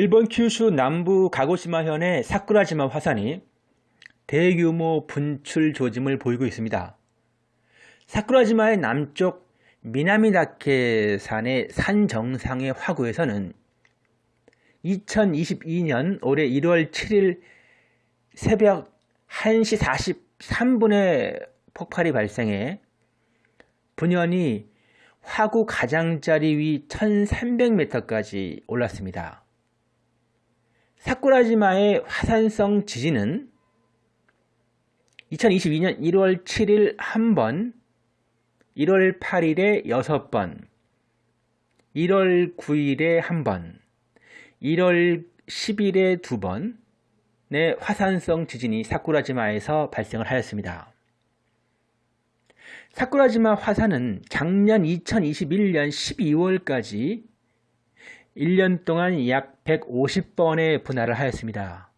일본 큐슈 남부 가고시마현의 사쿠라지마 화산이 대규모 분출 조짐을 보이고 있습니다. 사쿠라지마의 남쪽 미나미다케 산의 산 정상의 화구에서는 2022년 올해 1월 7일 새벽 1시 43분에 폭발이 발생해 분연이 화구 가장자리 위 1300m까지 올랐습니다. 사쿠라지마의 화산성 지진은 2022년 1월 7일 1번, 1월 8일에 6번, 1월 9일에 1번, 1월 10일에 2번의 화산성 지진이 사쿠라지마에서 발생을 하였습니다. 사쿠라지마 화산은 작년 2021년 12월까지 1년 동안 약 150번의 분할을 하였습니다.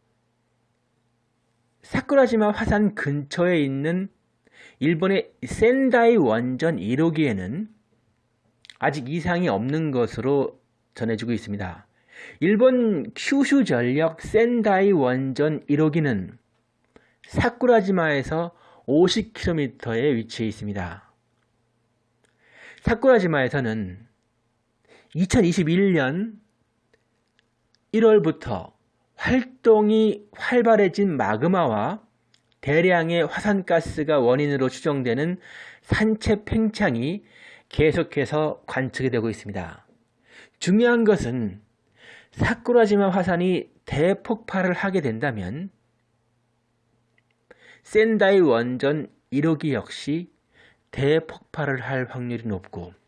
사쿠라지마 화산 근처에 있는 일본의 센다이 원전 1호기에는 아직 이상이 없는 것으로 전해지고 있습니다. 일본 큐슈 전력 센다이 원전 1호기는 사쿠라지마에서 50km에 위치해 있습니다. 사쿠라지마에서는 2021년 1월부터 활동이 활발해진 마그마와 대량의 화산가스가 원인으로 추정되는 산체 팽창이 계속해서 관측이 되고 있습니다. 중요한 것은 사쿠라지마 화산이 대폭발을 하게 된다면 센다이 원전 1호기 역시 대폭발을 할 확률이 높고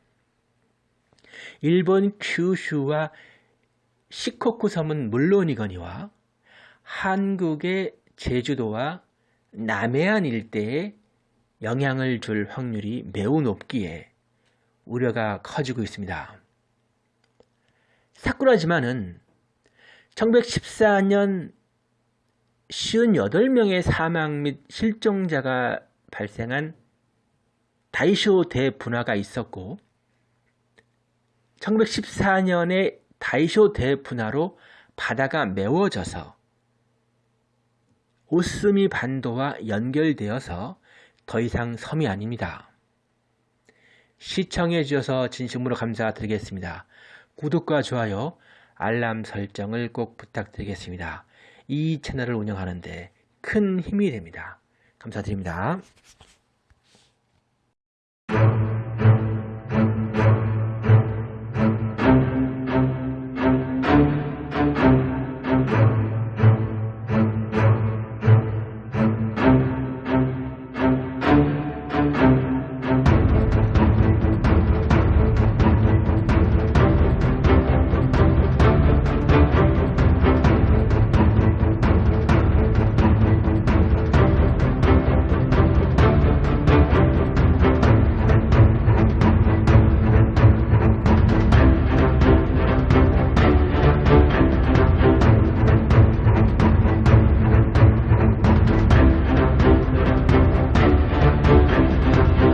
일본 큐슈와 시코쿠 섬은 물론이거니와 한국의 제주도와 남해안 일대에 영향을 줄 확률이 매우 높기에 우려가 커지고 있습니다. 사쿠라지마는 1914년 58명의 사망 및 실종자가 발생한 다이쇼 대분화가 있었고 1914년에 다이쇼 대분화로 바다가 메워져서 오스미 반도와 연결되어서 더 이상 섬이 아닙니다. 시청해 주셔서 진심으로 감사드리겠습니다. 구독과 좋아요, 알람 설정을 꼭 부탁드리겠습니다. 이 채널을 운영하는데 큰 힘이 됩니다. 감사드립니다.